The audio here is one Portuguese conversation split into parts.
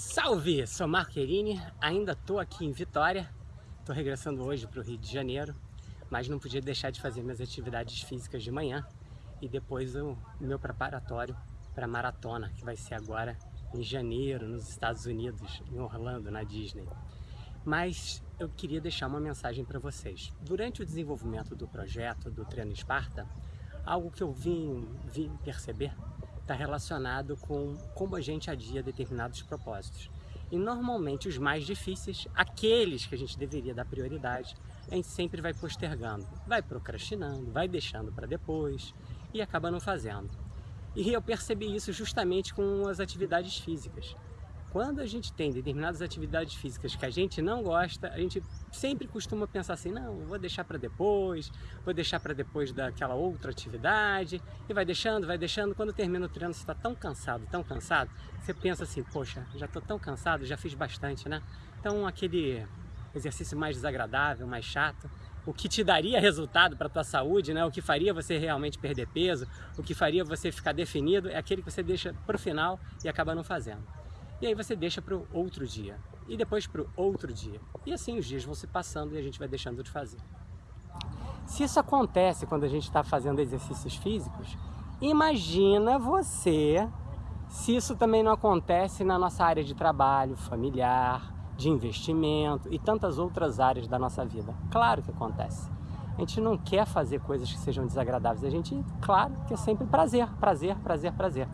Salve! Sou Marco Querini, ainda estou aqui em Vitória, estou regressando hoje para o Rio de Janeiro, mas não podia deixar de fazer minhas atividades físicas de manhã e depois o meu preparatório para a maratona, que vai ser agora em janeiro, nos Estados Unidos, em Orlando, na Disney. Mas eu queria deixar uma mensagem para vocês. Durante o desenvolvimento do projeto do Treino Esparta, algo que eu vim, vim perceber está relacionado com como a gente adia determinados propósitos. E normalmente os mais difíceis, aqueles que a gente deveria dar prioridade, a gente sempre vai postergando, vai procrastinando, vai deixando para depois e acaba não fazendo. E eu percebi isso justamente com as atividades físicas. Quando a gente tem determinadas atividades físicas que a gente não gosta, a gente sempre costuma pensar assim, não, vou deixar para depois, vou deixar para depois daquela outra atividade, e vai deixando, vai deixando, quando termina o treino você está tão cansado, tão cansado, você pensa assim, poxa, já estou tão cansado, já fiz bastante, né? Então aquele exercício mais desagradável, mais chato, o que te daria resultado para a tua saúde, né? o que faria você realmente perder peso, o que faria você ficar definido, é aquele que você deixa para o final e acaba não fazendo. E aí você deixa para o outro dia. E depois para o outro dia. E assim os dias vão se passando e a gente vai deixando de fazer. Se isso acontece quando a gente está fazendo exercícios físicos, imagina você se isso também não acontece na nossa área de trabalho, familiar, de investimento e tantas outras áreas da nossa vida. Claro que acontece. A gente não quer fazer coisas que sejam desagradáveis. A gente, claro, quer sempre prazer, prazer, prazer, prazer.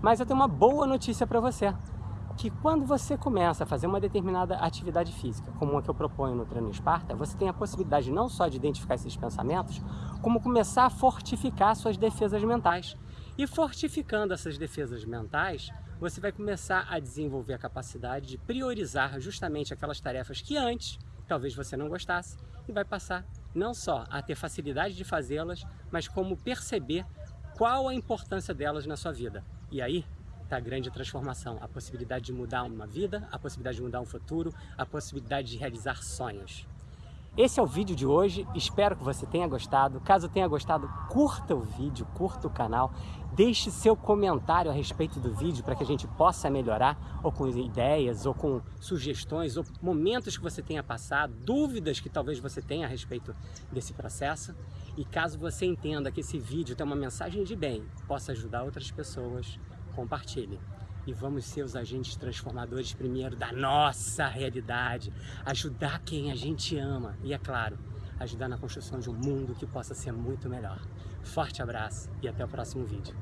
Mas eu tenho uma boa notícia para você que quando você começa a fazer uma determinada atividade física, como a que eu proponho no treino Esparta, você tem a possibilidade não só de identificar esses pensamentos, como começar a fortificar suas defesas mentais. E fortificando essas defesas mentais, você vai começar a desenvolver a capacidade de priorizar justamente aquelas tarefas que antes talvez você não gostasse e vai passar não só a ter facilidade de fazê-las, mas como perceber qual a importância delas na sua vida. E aí a grande transformação, a possibilidade de mudar uma vida, a possibilidade de mudar um futuro, a possibilidade de realizar sonhos. Esse é o vídeo de hoje, espero que você tenha gostado. Caso tenha gostado, curta o vídeo, curta o canal, deixe seu comentário a respeito do vídeo para que a gente possa melhorar, ou com ideias, ou com sugestões, ou momentos que você tenha passado, dúvidas que talvez você tenha a respeito desse processo. E caso você entenda que esse vídeo tem uma mensagem de bem, possa ajudar outras pessoas, compartilhe. E vamos ser os agentes transformadores primeiro da nossa realidade, ajudar quem a gente ama e, é claro, ajudar na construção de um mundo que possa ser muito melhor. Forte abraço e até o próximo vídeo.